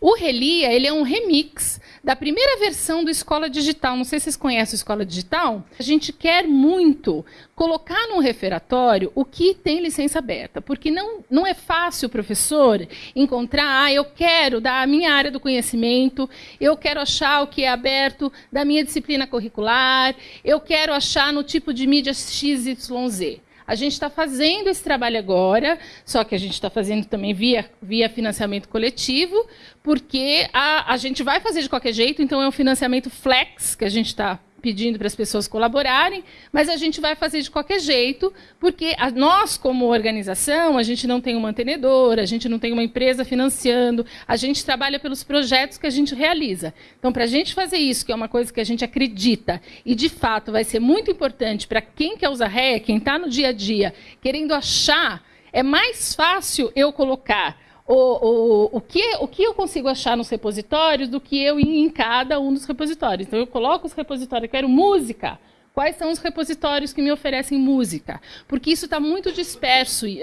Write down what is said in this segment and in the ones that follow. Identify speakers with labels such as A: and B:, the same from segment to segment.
A: O Relia, ele é um remix da primeira versão do Escola Digital. Não sei se vocês conhecem o Escola Digital. A gente quer muito colocar num referatório o que tem licença aberta, porque não, não é fácil professor encontrar, ah, eu quero da minha área do conhecimento, eu quero achar o que é aberto da minha disciplina curricular, eu quero achar no tipo de mídia XYZ. A gente está fazendo esse trabalho agora, só que a gente está fazendo também via, via financiamento coletivo, porque a, a gente vai fazer de qualquer jeito, então é um financiamento flex que a gente está pedindo para as pessoas colaborarem, mas a gente vai fazer de qualquer jeito, porque a, nós, como organização, a gente não tem um mantenedor, a gente não tem uma empresa financiando, a gente trabalha pelos projetos que a gente realiza. Então, para a gente fazer isso, que é uma coisa que a gente acredita, e de fato vai ser muito importante para quem quer usar REA, quem está no dia a dia, querendo achar, é mais fácil eu colocar o, o, o, que, o que eu consigo achar nos repositórios do que eu ir em cada um dos repositórios. Então, eu coloco os repositórios, eu quero música. Quais são os repositórios que me oferecem música? Porque isso está muito disperso e,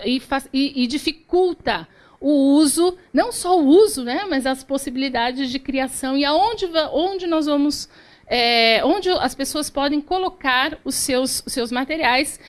A: e, e, dificulta o uso, não só o uso, né, mas as possibilidades de criação e aonde onde nós vamos, é, onde as pessoas podem colocar os seus, os seus materiais